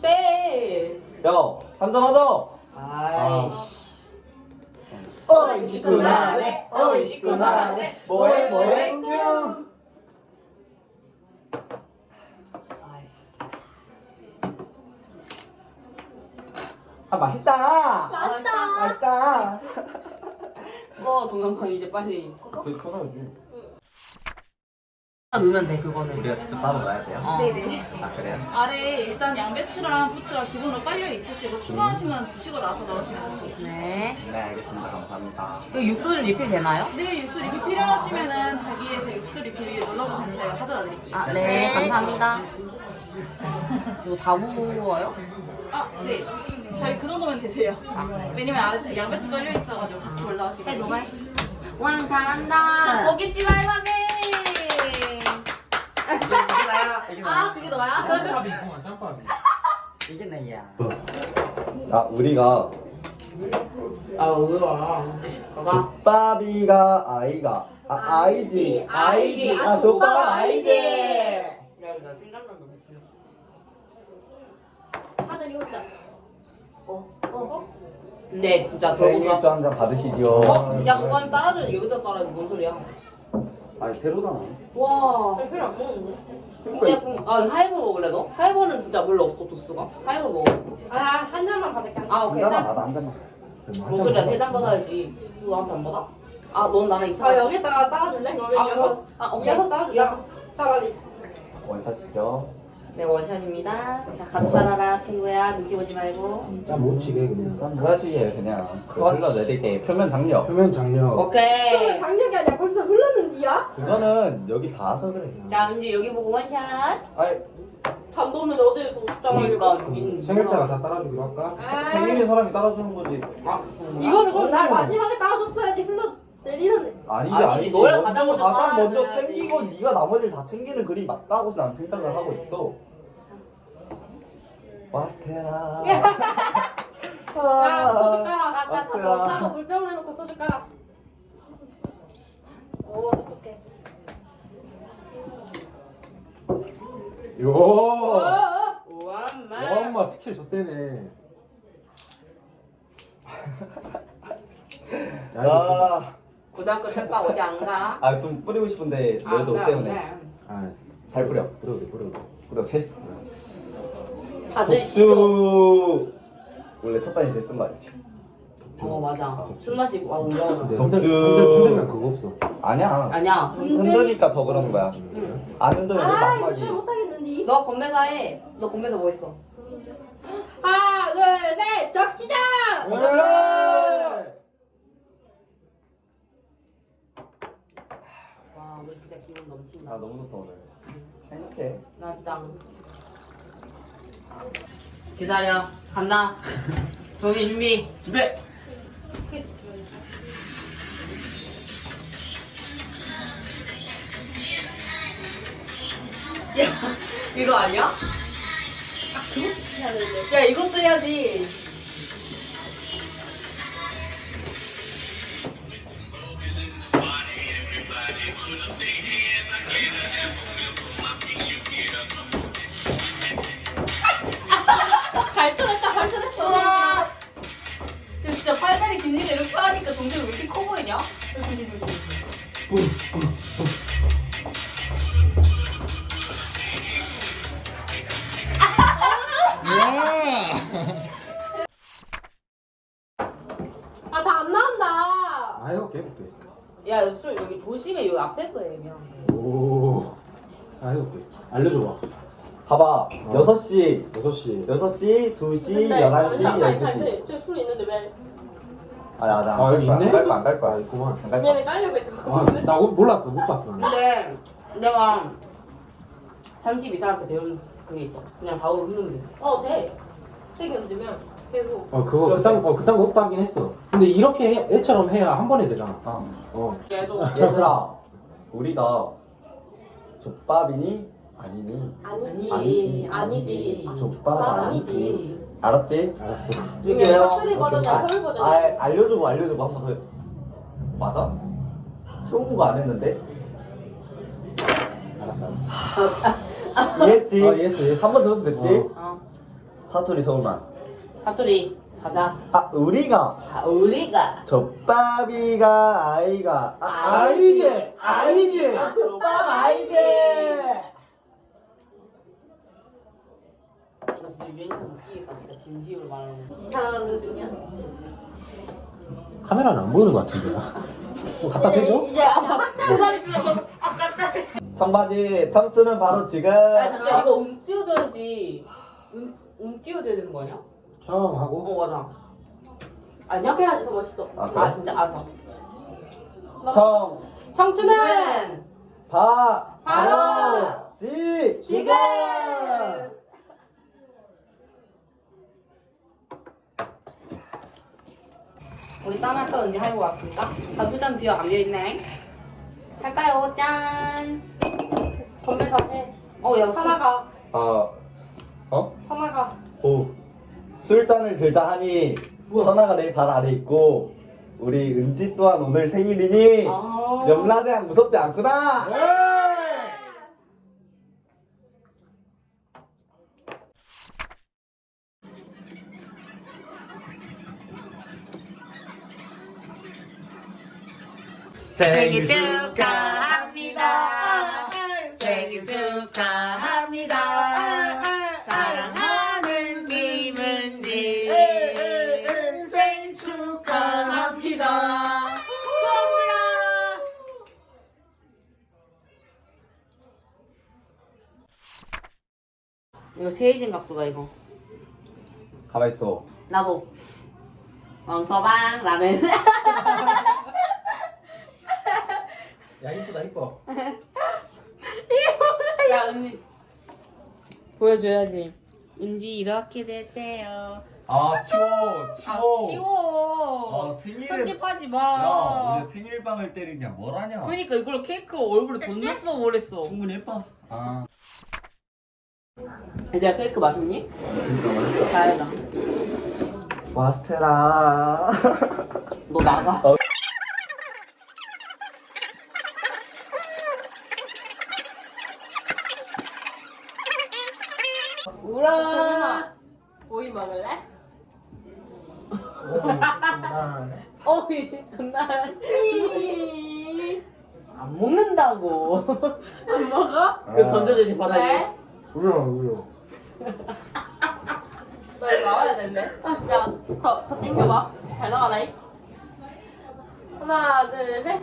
빼. 야 한잔하자 아이씨. 어이시구 나래 어이시구 나래 뭐해 뭐해 뀨. 아 맛있다 맛있다. 맛있다 꺼 동영상 이제 빨리. 그게 편하지 넣으면 돼 그거는. 우리가 직접 따로 넣어야 돼요? 어. 네네. 아 그래요? 아래 일단 양배추랑 부추가 기본으로 깔려 있으시고 추가하시면 드시고 나서 넣으시면 되세요. 네. 네 알겠습니다 감사합니다 그 육수는 리필 되나요? 네, 육수 리필 필요하시면은 저기에서 육수 리필 눌러주시면 저희가 가져다 드릴게요. 아, 네, 감사합니다. 이거 다 부어요? 아, 네. 저희 그 정도면 되세요. 아, 그래요? 왜냐면 아래 양배추 깔려 있어가지고 같이 올라오시고. 해, 너가 해. 왕, 잘한다. 먹겠지 말만 해. 아, 그게 너야? 짬밥이 그만 짬밥이 이게 나야 아 우리가 아. 그가? 족밥이가 아이가 아 아이지 아이지 아 족밥 아이지 야, 나 생각난다, 미친. 하늘이 혼자. 어, 어. 근데 진짜 생일주 그거보다. 한잔 받으시죠 어? 야, 그건 따라줘. 여기다 따라줘. 뭔 소리야? 아니 새로잖아 와. 별로 안 먹는데. 야, 그럼, 아, 하이볼 먹을래, 너? 하이볼은 진짜 별로 없어, 도수가. 하이볼 먹어. 아, 한 잔만 받을게. 한 잔. 아, 한 오케이. 잔만 받아 한 잔만 뭔 소리야, 세잔 받아야지. 너 나한테 안 받아? 아, 넌 나랑 2차. 아, 여기다가 따라줄래? 아, 이어서. 아, 오케이. 이어서. 이어서. 차라리. 원샷이죠 네, 원샷입니다. 자, 같이 따라라, 친구야. 눈치 보지 말고. 짬못 치게 그냥 짠 그렇지 그냥 그 그렇지. 흘러내리게 표면 장력 표면 장력 그러면 오케이. 장력이 아니야. 벌써 흘렀는데야? 그거는 여기 닿아서 그래 자, 은지 여기 보고 원샷. 아니 잠도 없는데 어디에서 그러니까. 옷장을 인- 생일자가 다 따라주기로 할까? 아, 생일인 사람이 따라주는 거지 아? 이거는 그럼 날 마지막에 따라줬어야지. 흘러 내리는. 아니지 아니지, 아니지 너야 가장 먼저 가장 먼저. 챙기고 네가 나머지를 다 챙기는 그림이 맞다고 난 생각을 하고 있어 마스테라 야, 소주 아, 깔아. 다, 다, 줬다고 물병 내놓고 소주 깔아. 오, 똑똑해. 요 어, 어. 우와, 와, 엄마 스킬 줬대네 야, 아, 고등학교 책방 어디 안 가? 아, 좀 뿌리고 싶은데 너희도 옷 때문에 아잘 뿌려 뿌려도 돼 뿌려 세. 독주 원래 첫 단위 제일 쓴거 알지? 어, 맞아. 술 마시고, 아, 올라오는. 흔들면 그거 없어 아니야 아니야. 흔드니까 더 그런 거야 안 흔들면 아, 마지막이 좀 못하겠는데. 너 건배사 해. 너 건배사 뭐 했어? 하나, 둘, 셋, 적시자! 와, 우리 진짜 기분 넘친다. 아 너무 좋다 오늘 행복해 나 진짜. 기다려. 간다. 종이 준비. 준비 야, 이거 아니야? 야, 이것도 해야지. 발전했다, 발전했어. 야, 진짜 팔다리 기니까 이렇게 하니까 동생이 왜 이렇게 커 보이냐? 야, 조심, 조심, 조심. 아, 다 안 나온다. 아 해볼게 해볼게 야, 술 여기 조심해. 여기 앞에서 해, 그냥. 오 아 해볼게. 알려줘봐. 봐봐. 6시. 6시. 6시, 2시, 근데 11시, 아니, 아니, 12시. 아니, 저술 있는데 왜? 아니 나아 여기 있네? 안갈 거야. 안 갈 거야 아 있구만. 안갈 거야. 얘네 깔려고 했던 아, 나 몰랐어. 못 봤어 근데 내가 32살한테 배운 그게 있어. 그냥 좌우로 흔들면 돼. 어, 돼. 세개 얹으면 계속. 어 그거 그딴 어 그딴 거 없다 하긴 했어 근데 이렇게 해, 애처럼 해야 한 번에 되잖아 어. 어 계속. 얘들아 우리가 족밥이니 아니니 아니지. 아니지. 아니지. 족밥 아, 아니지 아니지. 알았지? 알았어 이게. 사투리 버전이야, 아, 서울 버전. 아, 알려주고 알려주고 한 번더 맞아? 효은거 안 했는데? 알았어 알았어 이해했지? 어, 이해했어, 이해했어. 한번 들어도 됐지? 어. 어. 사투리 서울말. 사투리 가자. 아 우리가 아, 우리가 젖밥이가 아이가 아, 아이지 아이지 아, 젖밥 아이지. 이거 진짜 웃기겠다. 진짜 진심으로 말하는 거. 잘하는 중이야. 카메라는 안 보이는 것 같은데요 뭐 갖다 대줘? 이제 아까 기다리시라고 아까 청바지 청춘은 바로 지금. 아 진짜 이거 운 띄워줘야지. 운, 운 띄워줘야 되는 거 아니야? 청하고 어 맞아. 아니야? 해야지 더 멋있어. 아, 아, 그래? 진짜 알았어. 청 청춘은 바 바로 지 지금. 우리 짠 할까 은지 하고 왔습니까? 다 술잔 비어 안 비어 있네. 할까요? 짠. 건배 다 해. 어, 야, 하나가. 아 어? 하나가. 오 술잔을 들자 하니 선아가 내 발 아래 있고 우리 은지 또한 오늘 생일이니 아. 염라대왕 무섭지 않구나. 생일 축하 이거 세이진 각도다, 이거. 가만 있어. 나도. 왕서방, 라면. 야 이쁘다 이뻐 야, 은지. 보여줘야지. 은지 이렇게 됐대요. 아 치워 아, 쉬워. 아, 생일에- 편집하지 야 마. 우리 생일빵을 때리냐 뭐라냐. 그니까 이걸 케이크 얼굴에 던졌어 뭐랬어. 충분히 예뻐. 아 얘들아 케이크 맛있니? 다행이다. 와스테라. 너 나가. 어. 우라. 오이 먹을래? 어 이제 그날 안 먹는다고. 안 먹어? 그 던져주지 바닥에. 왜? 울어 울어. 너 이거 나와야 되는데. 야, 더, 더 땡겨봐. 잘 나가라잉. 하나, 둘, 셋.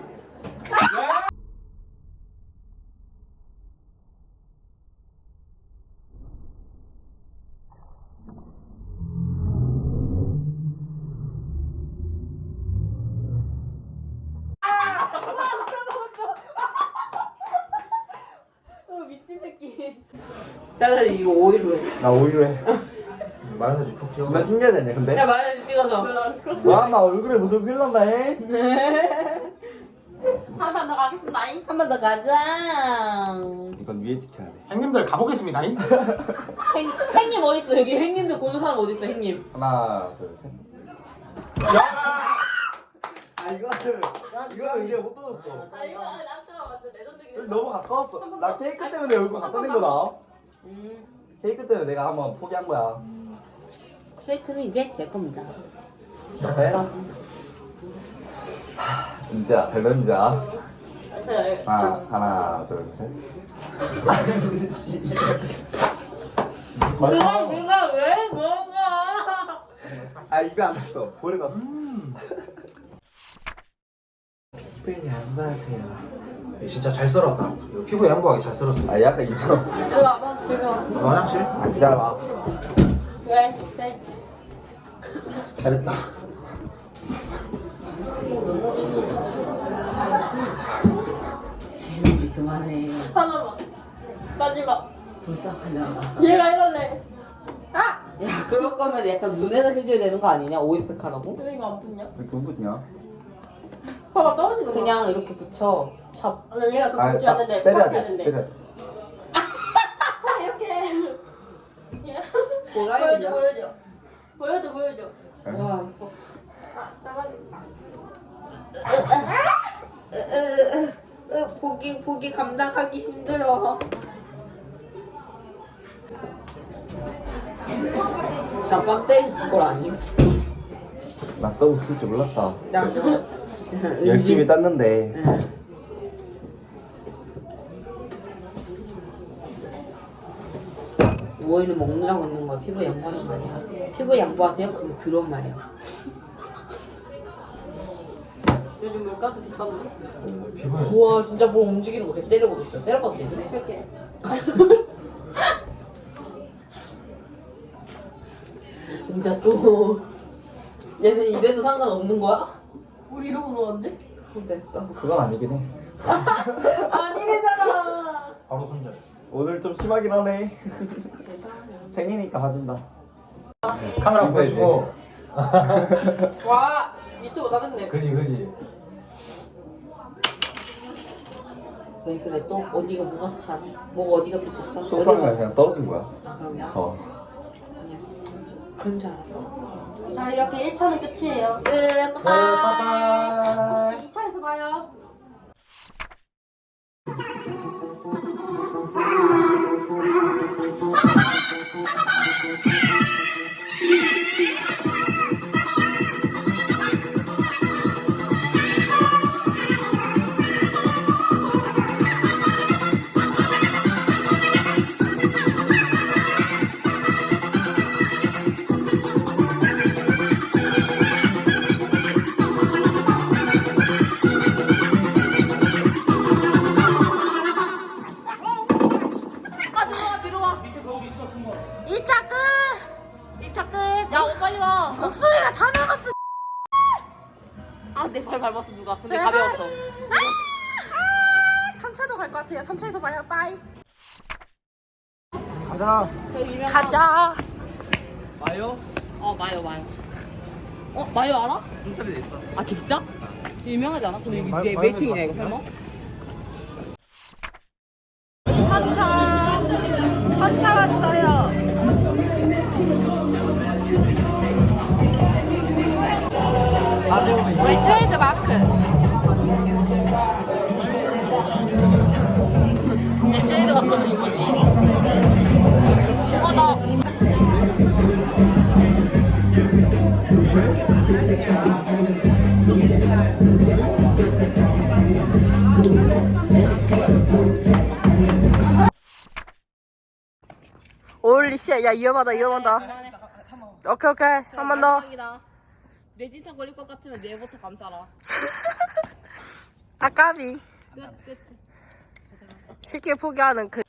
차라리 이거 오이로 해. 나 오히려 해. 마요네즈 푹 찍어 존나 신기하네 근데. 자 마요네즈 찍어서. 와, 나 얼굴에 묻은 난다, 해. 한판 더 가겠습니다잉. 한번 더 가자. 이건 위에 지켜야 돼. 형님들 가보겠습니다 잉? 행, 행님 어딨어? 여기 행님들 보는 사람 어딨어? 행님. 하나, 둘, 셋. 아, 이거는, 이거는 이제 못 떠줬어. 아, 이거 완전 레전드긴 너무 가까웠어. 나 케이크 때문에 얼굴 갖다 댄 거다. 음. 케이크 때문에 내가 한번 포기한 거야. 케이크는 이제 제 겁니다. 해라. 은지야, 잘 던지자. 네. 하나, 하나, 둘, 셋. 누가 누가 왜 먹어? 아, 이거 안 됐어. 버려놨어. 스페인이 안 맞아요 진짜 잘 썰었다 이거 피부에 양보하게 잘 썰었어 아, 약간 이처럼. 일로 와봐, 지금. 이거 화장실? 아, 기다려봐. 왜? 네. 잘했다. 재민지 그만해. 하나만. 마지막. 불쌍하냐. 얘가 해달래. 야 그럴 거면 약간 눈에다 해줘야 되는 거 아니냐? 오이팩 하라고? 근데 이거 안 붙냐? 왜 누구냐? 봐봐, 떨어지는 거. 그냥 이렇게 붙여. 찹. 아니, 얘가 더 아, 붙지 딱 않는데. 때려야 돼. 되는데. 때려. 아, 이렇게. 보여줘, 보여줘. 보여줘, 보여줘. 와. 아, 나만. 으, 보기 보기 감당하기 힘들어. 나 빡대 그걸 아니? 나 떡국 쓸줄 몰랐다. 나 열심히 땄는데. 응. 누워있는 먹느라고 있는 거야. 피부 양보하는 거 아니야. 피부 양보하세요? 그거 들어온 말이야. 요즘 물가도 비싸네. 피부에 우와 진짜 뭐 움직이는 거개 때려보고 있어. 때려봐도 돼? 할게. 진짜 좀 얘는 이래도 상관없는 거야? 우리 이러고? 그럼 됐어. 그건 아니긴 해. 아니래잖아. 바로 손절. 오늘 좀 심하긴 하네. 생이니까 봐준다. 카메라 보여주고. 와 유튜브 나는데 그지 그지. 왜 그래 또 어디가 뭐가 속상해? 뭐가 어디가 비쳤어? 속상해 어디가- 그냥 떨어진 거야. 아 그럼요. 더. 그냥 그런 줄 알았어. 자, 이렇게 1차는 끝이에요. 끝. 네, 빠빠이. 2차에서 봐요. 내발 밟았어 누가? 근데 제발. 가벼웠어. 아! 3차도 갈 것 같아요. 3차에서 봐요. 빠이. 가자. 그 유명한 가자. 마요? 어 마요 마요. 어 마요 알아? 순찰이 돼 있어. 아 진짜? 유명하지 않아? 근데 마- 이게 웨이팅이냐 이거? 설마? 올리 씨, 야 위험하다 위험하다. 오케이 오케이 한 번 더. 뇌진탕 걸릴 것 같으면 내일부터 감싸라. 아까비. 끝 끝. 쉽게 포기하는 그.